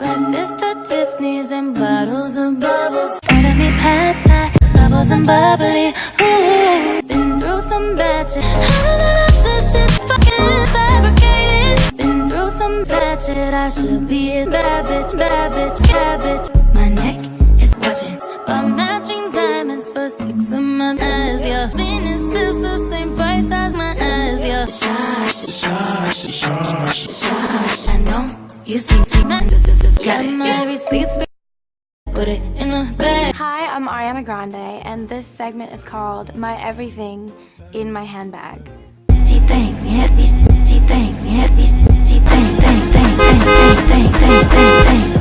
Breakfast at Tiffany's and bottles of bubbles. Order me pad thai, bubbles and bubbly. Ooh, been through some bad shit. None of this shit's fucking fabricated. Been through some bad shit. I should be a bad bitch, bad bitch, bad bitch. My neck is watching, but matching diamonds for six of my eyes. Yeah, Venus is the same price as my eyes. Yeah, shush, shush, shush, shush. I know you this is got it. put it in the bag. Hi, I'm Ariana Grande, and this segment is called My Everything in My Handbag. She thinks these, she thinks these, she thinks, thinks, thinks, thinks, thinks, thinks, thinks, thinks.